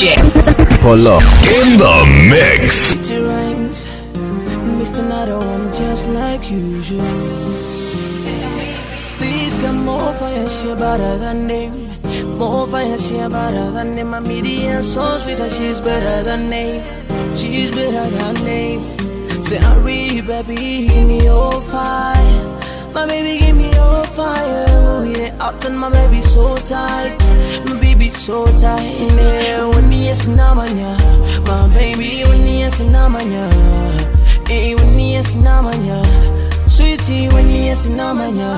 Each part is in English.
DJ. Polo. In the mix. Rhymes, Mr. Another one just like usual. Please come over and share better than name. More fire, she better than name. My media so sweet that she's better than name. She's better than name. Say, hurry, baby, give me your fire. My baby, give me your fire. Oh, yeah, out and my baby so tight. My baby so tight. Yeah, when yes, namanya. My baby, when yes, namanya. Hey, when yes, namanya. Sweetie, when yes, namanya.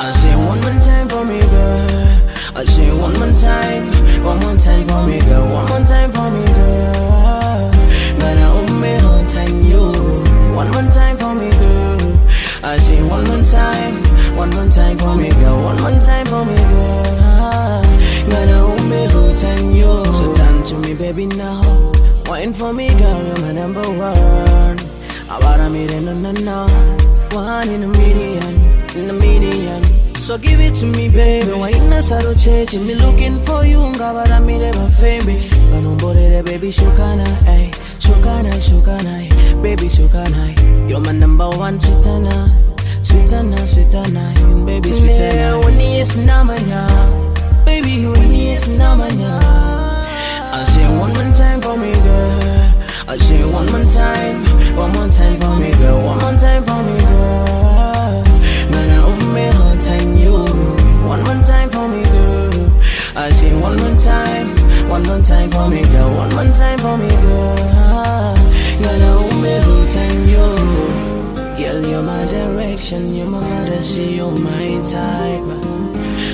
I say one more time for me, girl. I say one more time, one more time for me, girl. One more time for me, girl. Gonna hold me whole time, you. One more time for me, girl. I say one more time, one more time for me, girl. One more time for me, girl. Gonna hold me whole time, you. So turn to me, baby, now. Wine for me, girl. You're my number one. About a million, no, no. One in a million, in a million. So give it to me, baby. Why in a saddle church? Me looking for you, ngabara mi reba fembe. Ganomborere, baby, shukana, ay. Shukana, shukana, baby, shukana. You're my number one sweetana, sweetana, sweetana, baby, sweetana. Yeah, when it's namanya, baby, when it's namanya. I say one more time for me, girl. I say one more time, one more time for me, girl. One more time for me, girl. Owe me whole time, you. One more time for me, girl. I say one more time, one more time for me, girl. One more time for me, girl. Man, I owe me whole time, you. Girl, you're my direction, you're my fantasy, you're my type.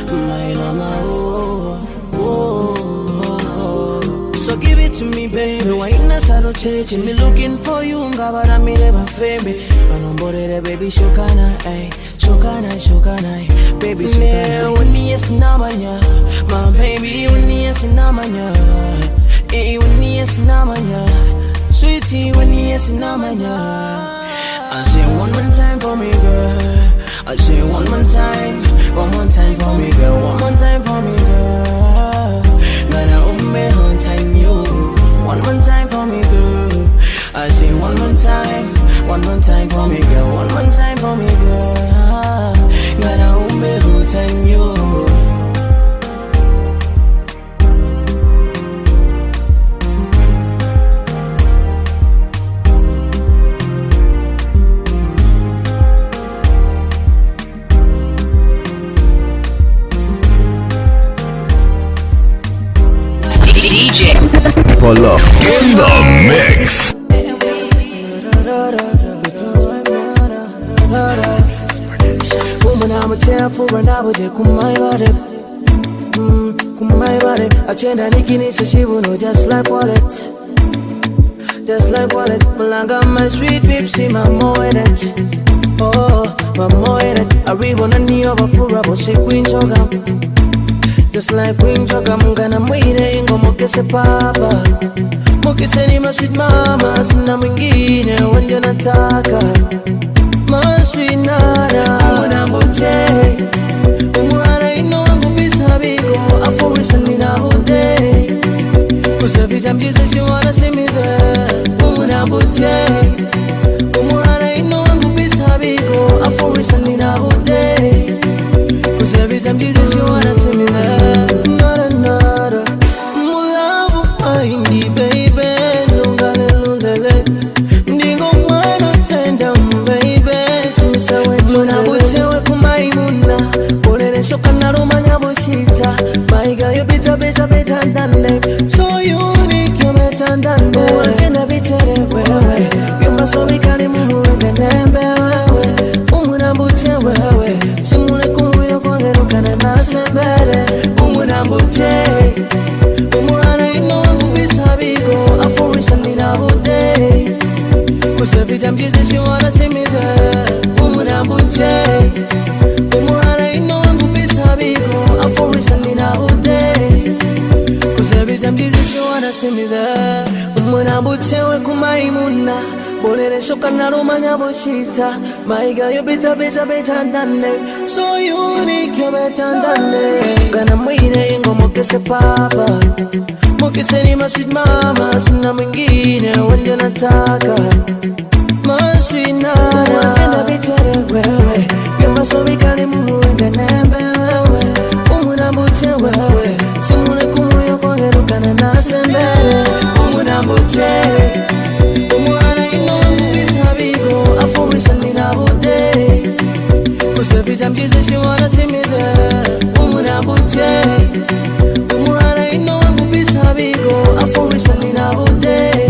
My mama, oh, it to me, baby. Why in a saddle church? Me looking for you, ngabara mi reba fembe. Ganomborere, baby, shukana, ay. Shukana, shukana, ay. baby, shukana. Yeah, when yes namanya, my baby, when yes namanya. Eh, when yes namanya. Sweetie, when yes namanya. I say one more time for me, girl. I say one more time, one more time for me, girl. One more time for me, girl. One more time, one more time for me, girl. One more time for me, girl. Gonna hold me whole time, you. DJ. Polo. In the mix. Woman, I'm a tell for an hour, they come my body. Mm, come my body. I change that nikini, so she will know just like wallet. Just like wallet. Malanga, my sweet pipsy, my more in it. Oh, my more in it. I read one of the over for a shake queen chogam. Just like queen chogam, gonna mwine ingo mokese papa. Mokese ni my sweet mama, sina mwingine, wende nataka. maswinara anambote umwana ino wangu pisa biko afurisa ninabote kusavita mchiza chiwana simidhe umunambote umwana ino wangu pisa biko afurisa ninabote kusavita mchiza chiwana simidhe better. So unique, you're better the name. kushimira. Umwana butewe kumaimuna. Bonereshoka narumanya bushita mayiga yo bita bita bitandane so unique betandane gana mwine ingo mukese papa. Mukese ni masweet mama. Sina mwingine wendio nataka. Masweet nana. Tena vitere wewe. Yamasomi kalimu uendenembe wewe. Umunambute wewe. Simule kumuyo kongerukana na sembere umunambutele umuhana ingowamubisa bigo afumisalina butele kusevita mchize shiwana simile umunambutele umuhana ingowamubisa bigo afumisalina butele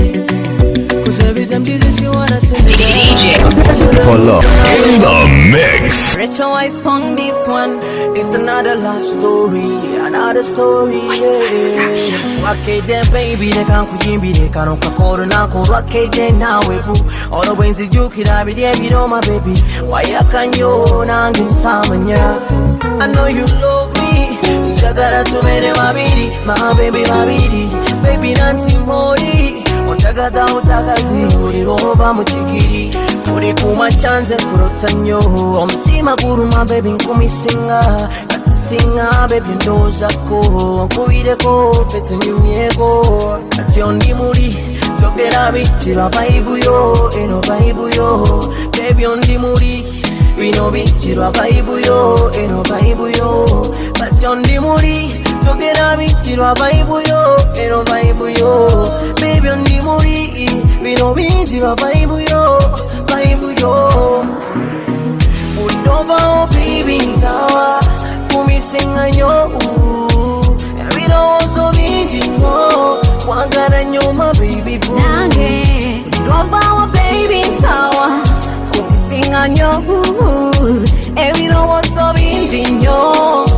Cause she says she wanna there Polo. In the mix. Retro eyes on this one. It's another love story, another story. Yeah. Wakeje baby reka nkuyimbire kano kakoro nako wakeje nawe bu Oro bwenzi jukira bidye biroma baby wayakanyo nange samanya I know you love me njagala tubere babiri my baby babiri baby nanti mori ondagaza utagazi uri roba mu kigiri uri kuma cyanze kurota nnyo omutima guruma bebi nkumisinga. Katisinga bebi ndozako. Nkubireko fe tunyumyeko kati ondi muli togera bitirwa vaibuyo eno vaibuyo bebi ondi muli bino bitirwa vaibuyo eno vaibuyo kati ondi muli togera bitirwa vaibuyo eno vaibuyo bebi ondi muli bino bitirwa vaibuyo vaibuyo ulinovaho baby ntawa kumisinga nyo ebirowoozo bingi nyo kwagala nyuma baby boo nange ndwabawo baby ntawa kumisinga nyo ebirowoozo bingi nnyo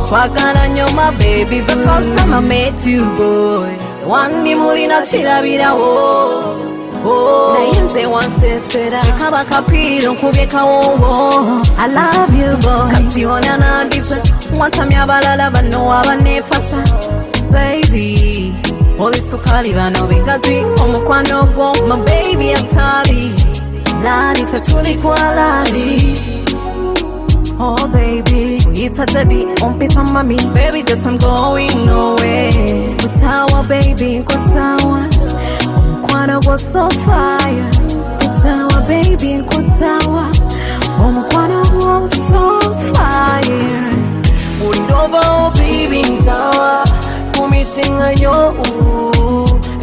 kwagala nnyo my baby the first time I met you boy. Wandi mulina kirabirawo naye nze wansesera kaba kapiiro nkubye kawowo I love you boy. Kati ona nandise watamya abalala bano abanefasa baby olisukali bano bigazi omukwano gwo my baby atali lali fe tuli kwa lali Oh baby, uyita daddy, umpita mami Baby, just I'm going nowhere. Kutawa baby, kutawa gwo so fire. Kutawa baby, kutawa gwo so fire. Ulinovaho baby ntawa kumisinga nyo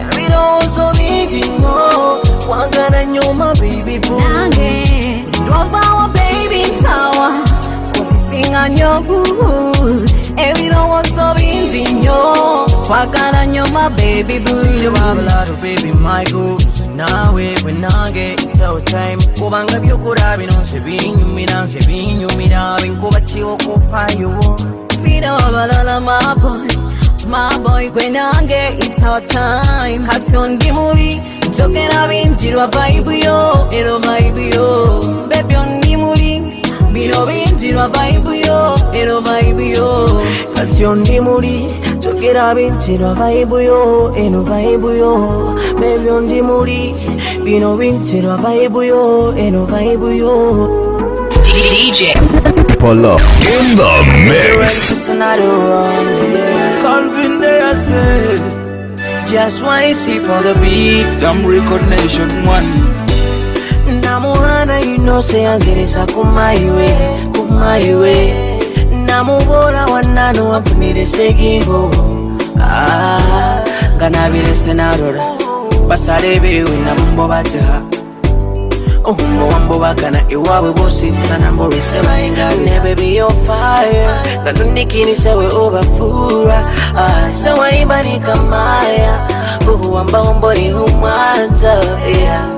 ebirowoozo bingi nyo kwagala nyuma baby boo nange. Ndwabawo baby ntawa kumisinga nnyo ebirowoozo bingi nnyo kwagala nnyo my baby wabularo baby goals nawe bwe nange time kubanga byokola bino nze binyumira nze binyumira binkuba kiwo kufayo sina wabalala my boy my boy gwe nange it's our time kati ondi muli njogera binjirwa vibe yo ero vibe yo baby ondi muli bino binjirwa vibe yo ero vibe yo kati ondi muli togera bintirwa vaibu yo eno vaibu yo bebi ondi muli bino bintirwa vaibu yo eno vaibu yo DJ. Polo. In the mix. Calvin there I say Just one sip on the beat Damn record nation one. Namuhana inose yanzirisa kumaiwe kumaiwe namubola wanano wanfunire segimbo Ah, nga nabirese narora basale bewe nabumbo bateha ohumbo wambobagana iwaabwe bositana mbolwese bayinga nebe biyofire nga nunikinise we obafuura Ah, sewaibanika maya uhuwamba mboni humwanza yeah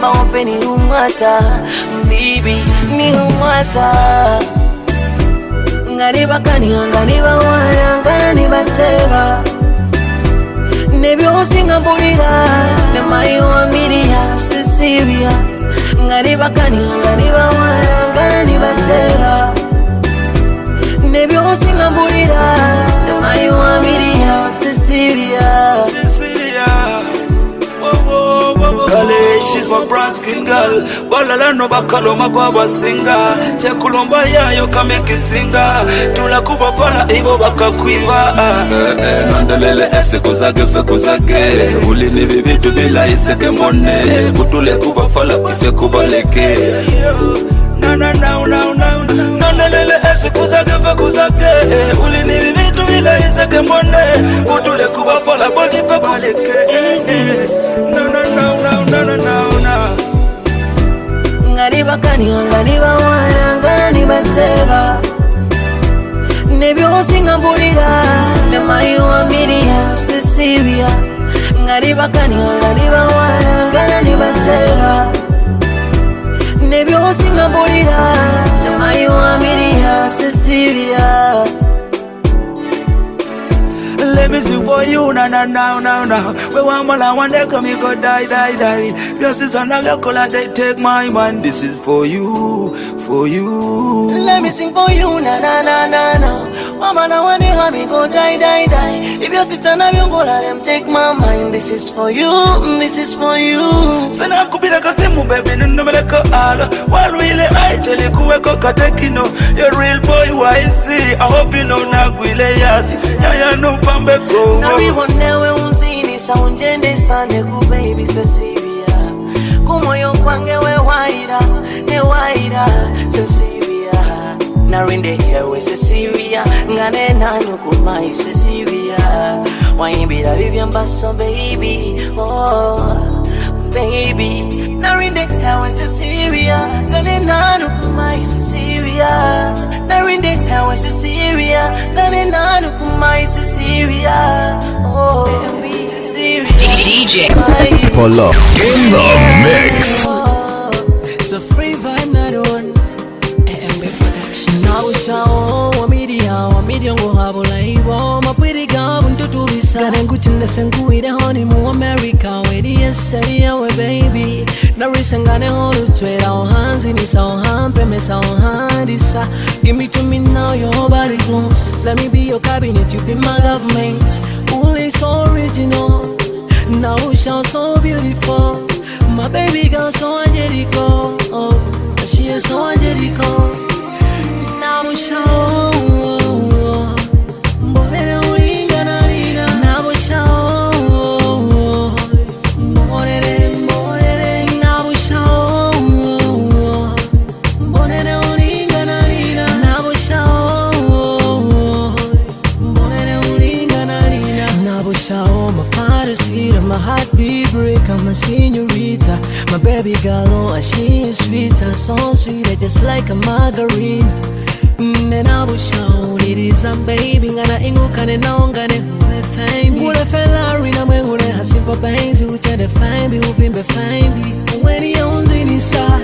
kwamba wapeni humwata. Mbibi ni humwata. Ngalibakanianganiba wayangana bateba nebyosingambulira singa bulira ngalibakanianganiba wayangana nibateba nebyosingambulira sisibia Sisibia Bale, she's my brown skin girl. Balala no bakaloma mababa singa Chakulomba yayo kame kisinga Tunakupa para ibo bakakwiva eh, eh, nandelele ese kuzage fe kuzage Uli ni bibitu bila iseke mone. Kutule kuba fala ife kubaleke Na na na na na Mandelele ese kuzage fe kuzage Uli ni bibitu bila iseke mone. Kutule kuba fala ife kubaleke eh, Na na na, na, na, na, na, na. nga nibakaniga nga nibawana nga nibateba nebyosinga mpulira ne mayiwa miriya sisibya. Nga nibakaniga nga nibawana nga nibateba nebyosinga mpulira ne mayiwa miriya sisibya Me for you, na na na na na. We want more, one day come, you go die, die, die. Your sister and your color, they take my man. This is for you, for you. Let me sing for you, na na na na na. Mama na wani hami go die die die. If you sit on a let them take my mind. This is for you, mm, this is for you. Sana kubira kasimu baby nunumeleka ala Walwile aitele kuweko katekino You real boy YC I hope you know na nagwile yasi Yaya nupambe go nabibonewe unzinisa unjendesa ndekupe ibise sibiya kumwoyo kwange wewaira newaira sesibiya narindehewe sesibiya nga nenanyukumayi sesibiya wayimbira bibyambaso beibi oh. Baby. Narinde yewe Cecilia ngane nanyu kumai Cecilia narinde yewe Cecilia ngane nanyu kumai Cecilia oh DJ. Polo in the mix. It's a free vibe, not one. Now ushawo wamidia wamidia ngo habula iwo mapwiri gabu ntutubisa Gane nguchinde senguire honi mu America Wedi yeseri yawe baby. Narisa ngane holu twera ohanzi nisa ohampe mesa ohandisa. Give me to me now your body close. Let me be your cabinet you be my government. Only so original. Now you sound so beautiful. My baby girl so angelical. Oh, She is so angelical senorita. My baby girl, oh, she is sweeter So sweet, just like a margarine. Mm, Nenabushauliriza baby ngana ingukane naongane ngule felari namwe ngule hasimpa penzi uchende faimbi uvimbe faimbi weni yaunzinisa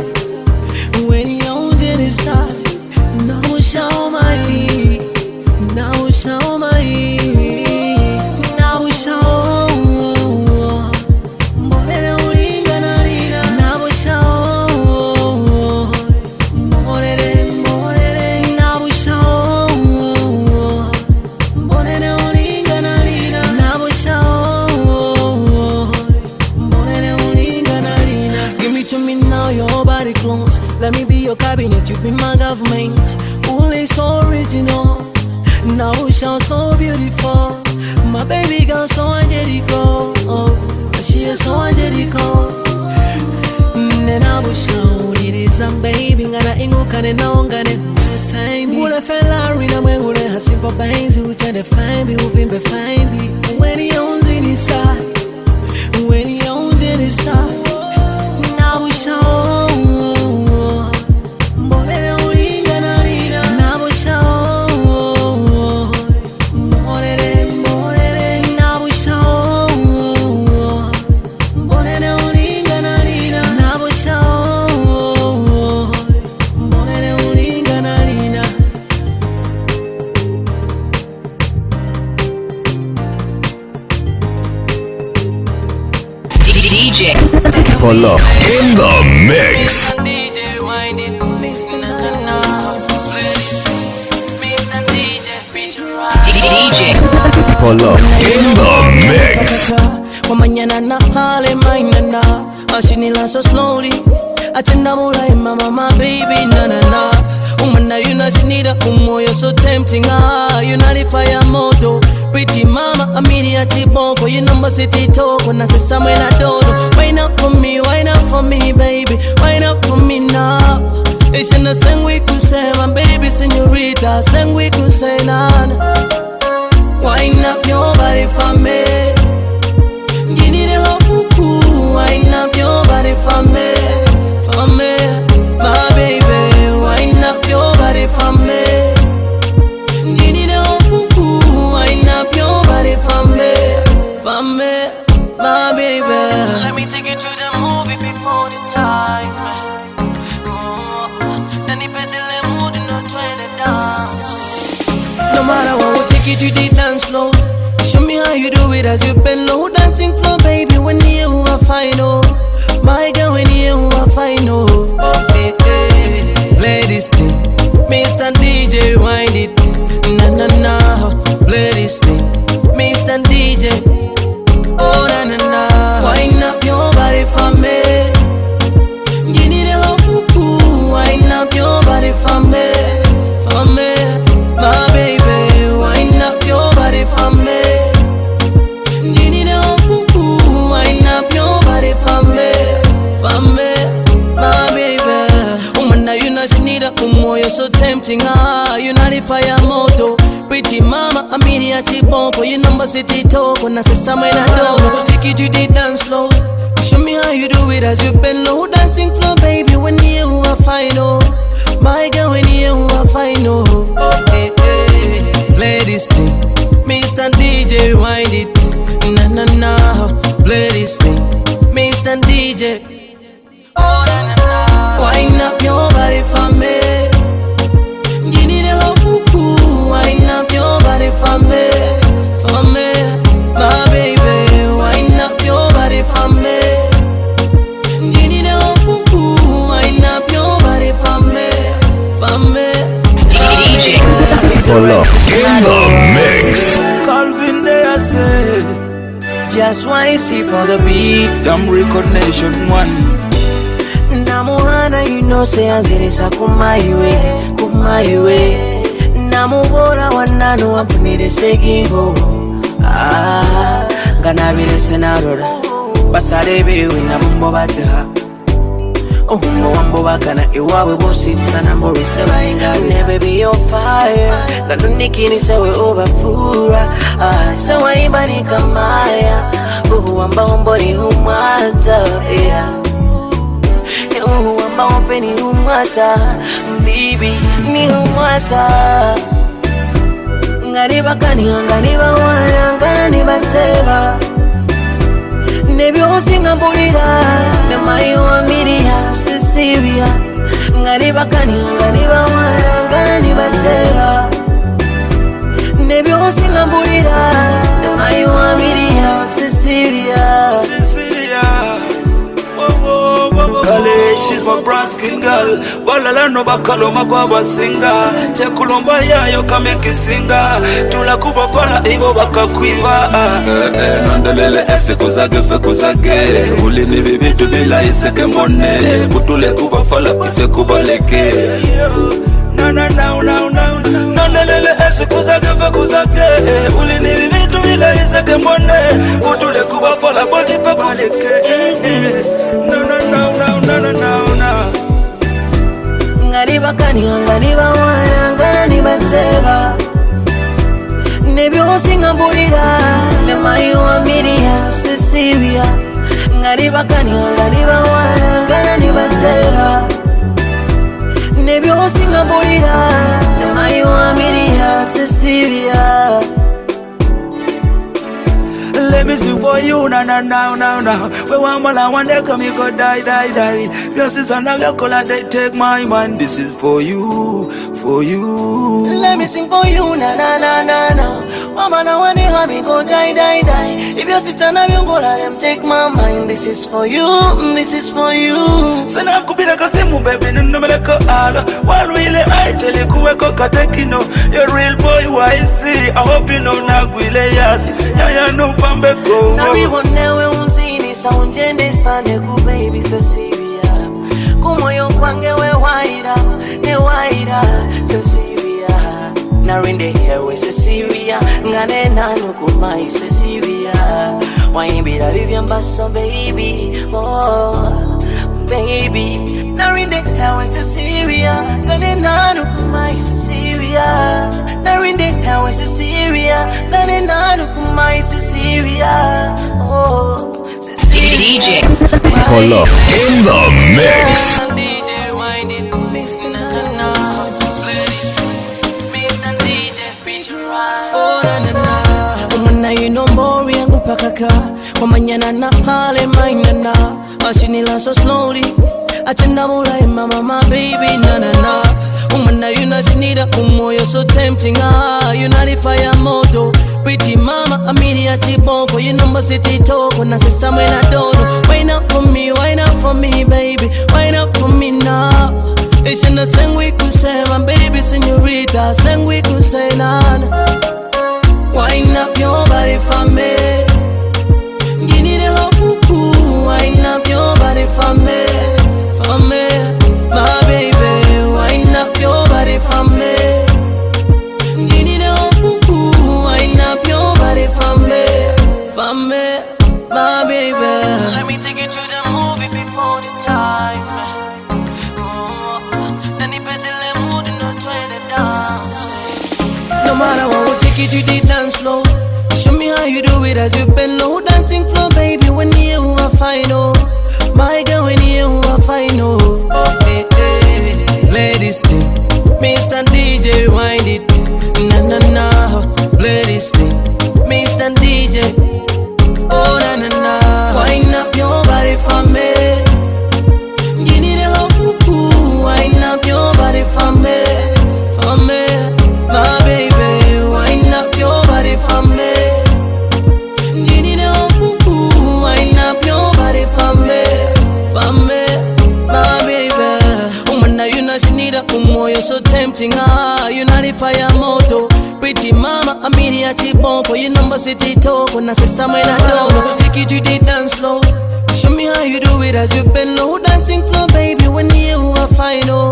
weni yaunzinisa naushaomai naushaomai me be your cabinet you be my government. Only so original. Now you sound so beautiful. My baby girl so angelical oh she is so angelical mm, nenabushauliriza baby. Ngana ingukane naongane ngule felari namwe ngule hasimpa penzi uchende faimbi uvimbe faimbi weni yaunzinisa weni yaunzinisa ya chiboko you number city toko na sesamwe na dodo. Wine up for me wine up for me baby. Wine up for me now. Ishina sengwi kusema mama amiri ya chiboko, you number city toko na sesame na dono. Take you to the dance floor. Show me how you do it as you bend low, dancing floor, baby. When you are fine, oh, my girl, when you are fine, oh, oh hey, hey. play this thing, Mr. DJ, wind it, na na na, play this thing, Mr. DJ, oh na na na, wind up your body for me, for me, for me, my baby, wind up your body for me. Give me the hoop, wind up your body for me, for me. Color in the mix. Calvin Day I say Just one sip on the beat. Damn record nation one namuhana ino seyanzirisa kumaiwe kumaiwe namubola wannano wanfunire segingo. Ah, nga nabirese narora basale bewe nabumbo bateha. Ohumbo wambobagana iwawe bositana mborise bayenga nebe biyofire nga nunikinise we ubafura. Ah, sewaibanika maya uhuwamba mboni humwata yeah wampe ni humwata bibi ni humwata nga nibakaniha nga nibawaya nga nibateba nebyosi nga mbulira nemayiwa miriya sisiria nga nibakaniha nga nibawaya nga nibateba nebyosi nga mbulira nemayiwa miriya sisiria kale she's my brown skin girl walalano bakaloma babasinga chakulomba yayo kame kisinga tulakubakola ibo bakakwiva nondelele esiku kuzage feku zage ulini bibitu bila iseke mone. Kutule kubafala kife kubaleke nondelele esiku kuzage feku zage ulini bibitu bila iseke mone. Kutule kubafala botife kubaleke nga nibakaniha nga nibawaya nga nibateba nebyosi nga mbulira nemayiwa miriya sisiria nga nibakaniha nga Let me sing for you na na na na na. We want more one day come you go die die die. Your sister now your color they take my man. This is for you, for you. Let me sing for you, na na na na na. Mama na wani hami go die die die. If you sit on a let them take my mind. This is for you, mm, this is for you. Sana kubira kasimu baby nunumeleka ala. While we le I tell you kuweko katekino. You're real boy YC. I hope you know nagwile yas. Ya ya no pambe Na go. wibonewe unzini sa unjende sane ku baby Cecilia. Ku kwange wewaira newaira Cecilia narinde hewe Cecilia. Ngane nanu kumai Cecilia. Waimbira bibyambaso baby. Oh baby. Narinde hewe Cecilia. Ngane nanu kumai Cecilia. Narinde hewe Cecilia. Ngane nanu kumai Cecilia. Oh DJ Color in the mix. Pakaka. Wamanyana na pale mainana. Ashinila so slowly. Atenda mulai mama my baby na na na. Umana yuna sinira umoyo so tempting ah. Yuna fire moto. Pretty mama amiri ya chiboko. You number city toko na sesa mwena dono. Wine up for me, wine up for me baby. Wine up for me now. Ishina sengwi kusema baby señorita. Sengwi kusenana. Wine up your body for me. Wine up your body for me, for me, my baby. Wine up your body for me. Give me the hope, wine up your body for me, for me, my baby. Let me take you to the movie before the time. Nani pese le mood no trying to dance. No matter what, we'll take you to the dance floor. Show me how you do it as you bend fine, oh, my girl, when you are fine, oh, eh, eh. hey, hey. ladies thing, Mr. DJ, wind it, na na na, ladies thing, Mr. DJ, oh na na na, wind up your body for me. You need a hoop, ooh, wind up your body for me, tempting ah, yuna fire moto. Pretty mama amiri ya chiboko, you number city toko na sesa mwena dono. Take you to the dance floor. Show me how you do it as you bend low, dancing floor, baby. When you are fine, oh,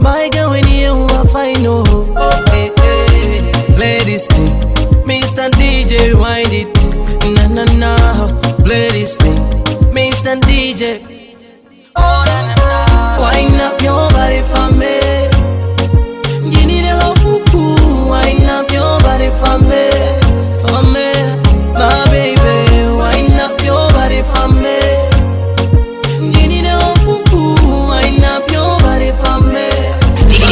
my girl, when you are fine, oh, oh hey, hey. ladies thing, Mr. DJ, wind it, na na na, ladies thing, Mr. DJ, oh na na na, wind up your body for me. For me, for me, my baby, wind up your body for me. You need a hoop, wind up your body for me.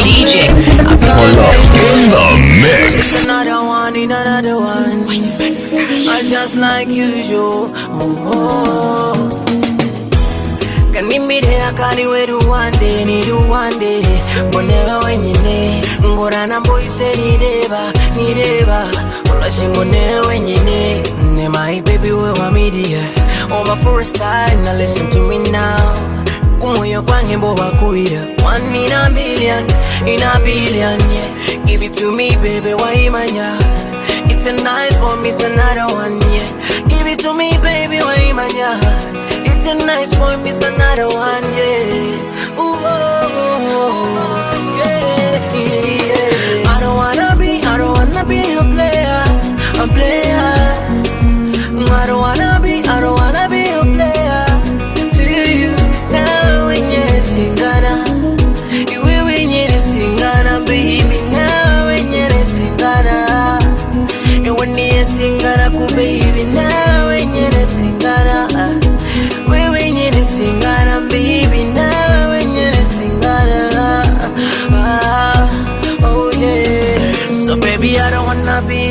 DJ in the mix. Another one, in another one. I just like usual. Oh, kanimire akaliweru wande niru wande mbonewe wenyine ngorana mboise nireba nireba. Ulashi mbonewe wenyine ne my baby we wa media. Oh my first time now listen to me now. Kumoyo kwange mboba kuira. One in a million in a billion yeah. Give it to me baby waimanya it's a nice one mr another one yeah. Give it to me baby waimanya it's a nice boy, Mr. Another one, yeah.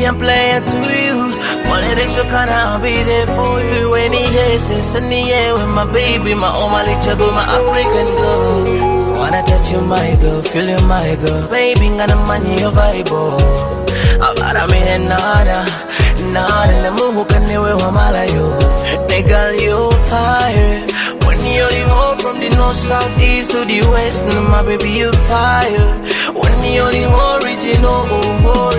A player to you. Politics, kinda, I'll be there for you. When he has it's in the air with my baby, my oh little girl, my African girl. Wanna touch you, my girl, feel you, my girl. Baby, ngana money your vibe, oh. Abara mi nana, nana, le muhu kaniwe wa malayo. Nigga, you fire. When you're the whole from the north, south, east to the west, and my baby, you fire. When you're the original, oh, original.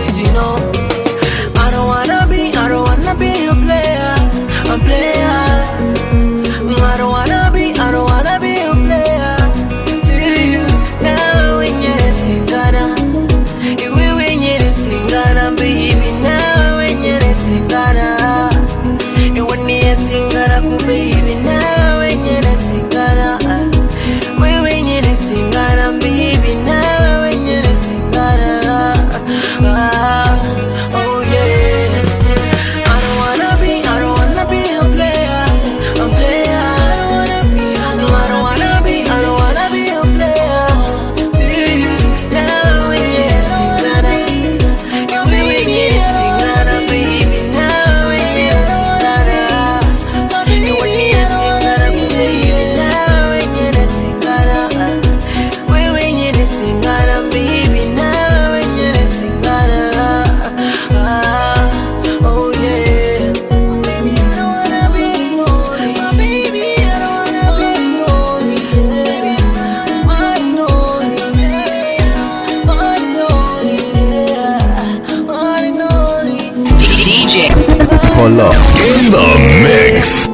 Polo in the mix.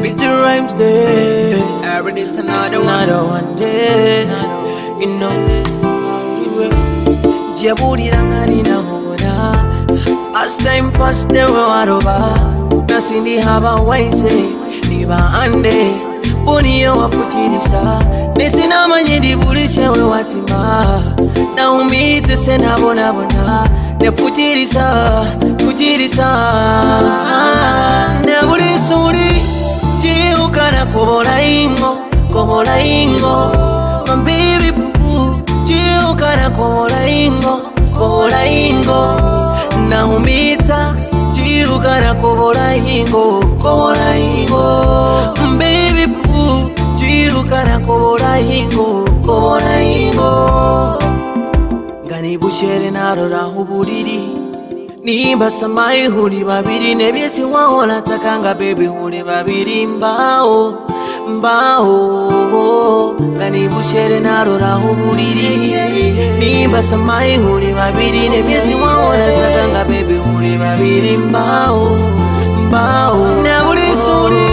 With the rhymes there. Every day another, another one day. You know, Jabudira ngani na hobora. First time first day we waroba. Nasindi haba waise. Niba ande. Boni yo wafutirisa. Nesina manye dibulishe we watima. Na umite sena bona bona. Nefutirisa, futirisa. Nebulisuri. Jiukana kobola ingo, kobola ingo My baby boo Jiukana kobola ingo, kobola ingo Naumita Jiukana kobola ingo, nibushele nalolaho bulili nimbasamayi huli babiri nebyesi wahola takanga bebi huli babili. Mbawo mbawo kanibushele nalolaho bulili nimbasamayi huli babiri nebyesi wahola takanga bebi huli babili. Mbawo mbawo nabulisuli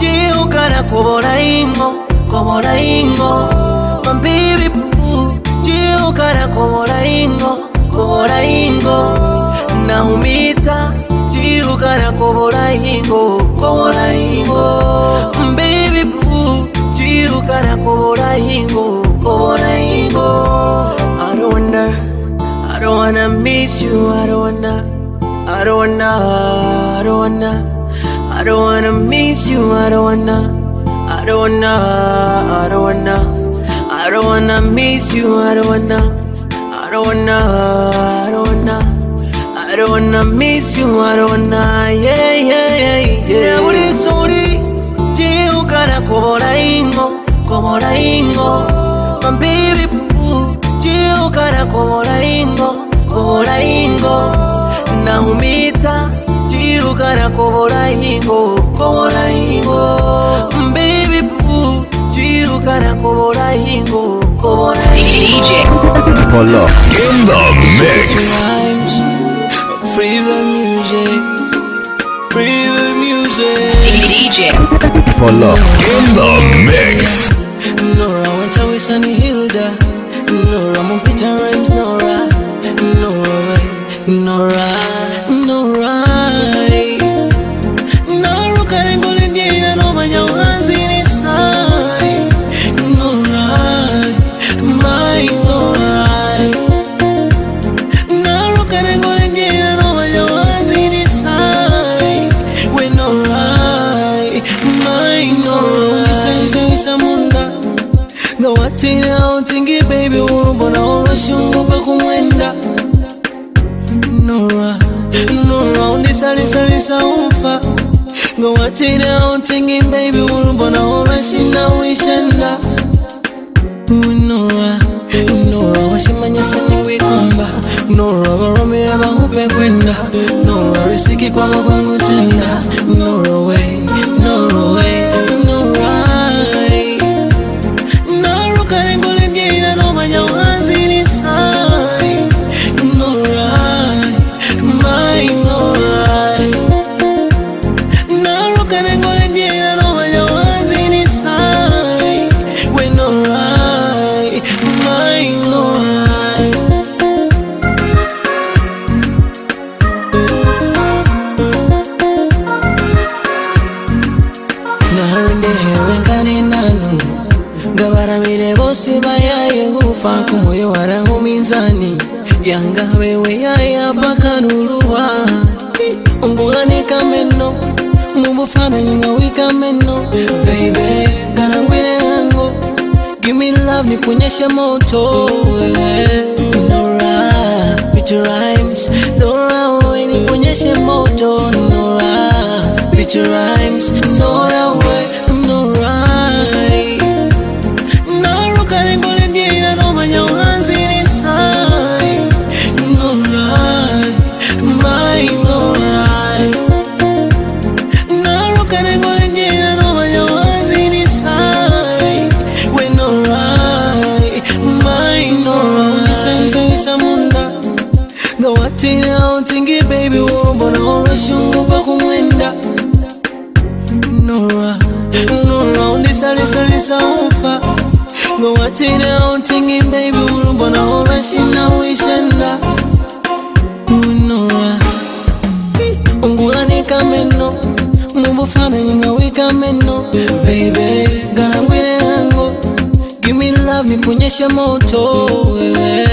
jiukana kobola ingo kobola ingo. Mambibi puu jiukana kobola ingo kobola ingo naumita jiukana kobola ingo kobola ingo baby boo jiukana kobola ingo kobola ingo I don't wanna I don't wanna miss you I don't wanna I don't wanna I don't wanna I don't wanna miss you I don't wanna I don't wanna I don't wanna I don't wanna miss you I don't wanna don't wanna I don't wanna I don't wanna miss you, I don't wanna, yeah, yeah, yeah, yeah. Uri suri, jiukana kobola ingo, kobola ingo. My baby boo, jiukana kobola ingo, kobola ingo. Naumita, jiukana kobola ingo, kobola ingo. Baby boo, jiukana kobola ingo, kobola ingo. Polo in the mix. Rhymes, free the music, free the music. DJ Polo in the mix. Nora wenta wisani Hilda, Nora mumpita rhymes Nora, Nora Nora, Nora. mbona olwashunguka kumwenda. Nura nura undisalisalisa umfa. Nga watira baby wulu mbona olwashina wishenda. Nura nura washimanya siningwikumba nura baromira bahupe kwenda. Nura risiki kwabagwangu nikuonyeshe moto wewe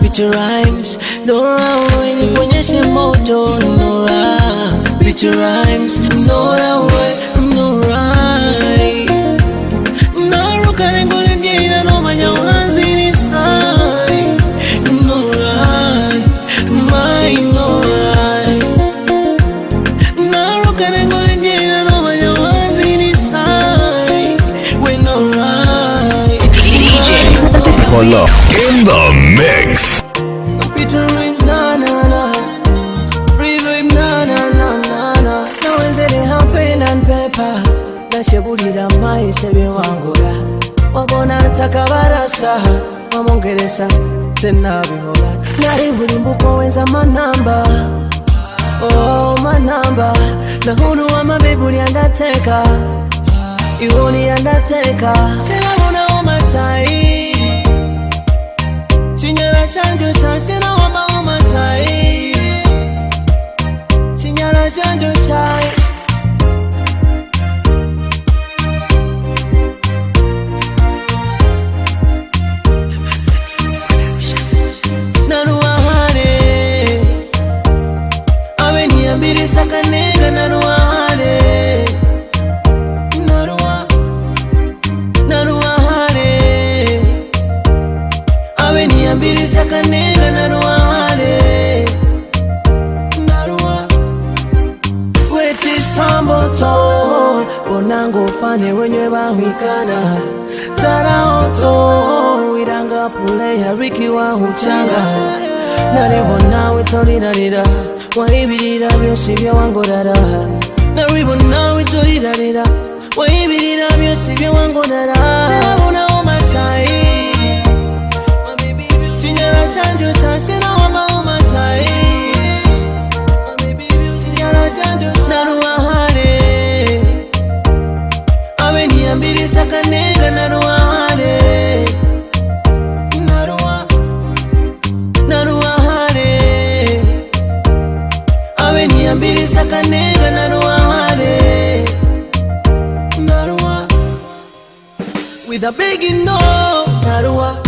with your rhymes. Nora, wewe nikuonyeshe moto with your rhymes senabihola nali buli mbuko wenza manamba. Oh, manamba. Na hulu wa nahulu amabi buli andateeka iwoni andateeka sinabonawo masayi kinyala kyanjusha sinawomawo masayi kinyala kyanjusha mbirisa kanenga naluwawale naluwa wetisamboto bonanga ofane wenye bahwikana. Zaraoto wiranga pule yarikiwa huchanga. Nariho nawe torirarira waibirira byose ibyawangorara naribo nawe torirarira waibirira byose ibyawangorara sakaniga naruwahare naruwa naruwahare abe niyambiri sakaniga naruwahare naruwa with a big no naruwa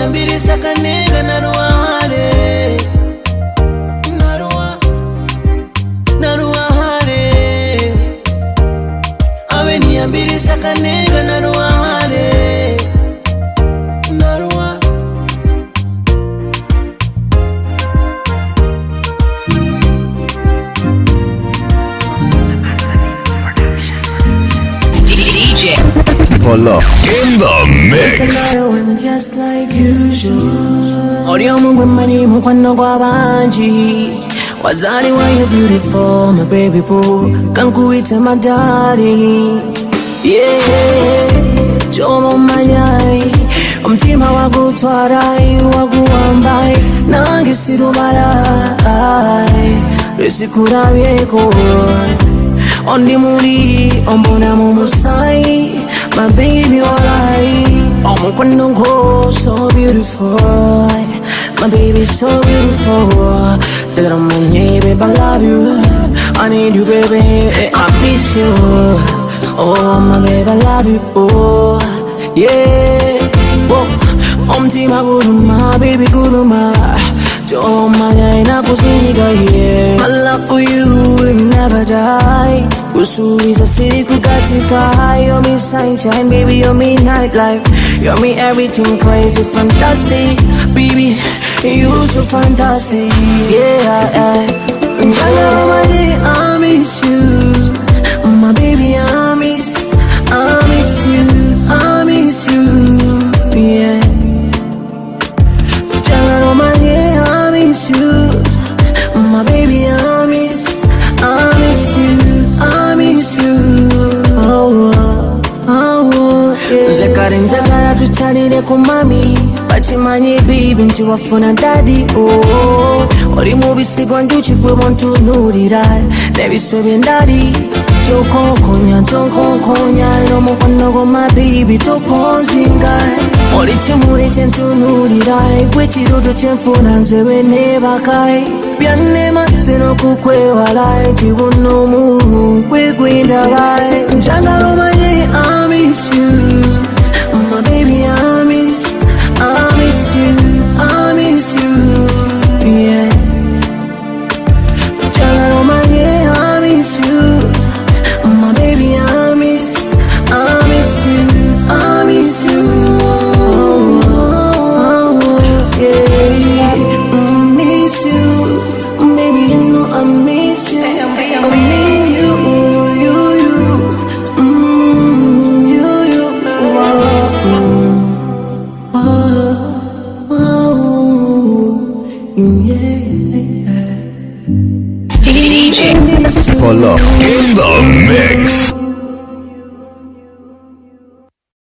yambirisa akanenga na ruhare. Na ruhare. Abe ntiyambirisa akanenga na ruhare Polo. In the mix. just like usual. Oli omu gwe mmanyi mukwano gw'abangi wazaliwa you beautiful my baby boo. Kankuyite madali yeah. Kyoba omanyai. Omutima wagutwarai waguwambai. Nange sirumalai. Lwesikulabyeko ondi muli ombonamu musai my baby walai omukwano oh, gwo so beautiful. My baby so beautiful. Tell them my name, babe, I love you. I need you, baby, I miss you. Oh, my baby, I love you, oh Yeah, oh, oh Omtima guruma, baby guruma Jomanya inakusinyiga, yeah My love for you will never die. Kusubiza siri kukatika you're me sunshine baby you're me nightlife. You're me everything crazy fantastic. Baby you so fantastic. Yeah, yeah. Njalo mani I miss you. My baby I miss I miss you I miss you miss you. My baby I miss I miss you I miss you. Oh, oh, oh, yeah. Zekare njagala tukyalire ku mami. Bakimanyi bibi nti wafuna dadi oh, oli mu bisigo njuki gwe buntunuulira n'ebiswe byendali tokonkonya tonkonkonya n'omukono gwo mabibi toponzinga oli kimuli kyentunuulira gwe kirudo kyenfuna nze bwe neebaka byannemaze n'okukwewala kibunomu gwe gwendaba njagala omanye I miss you. My baby I miss I miss you I miss you in the mix.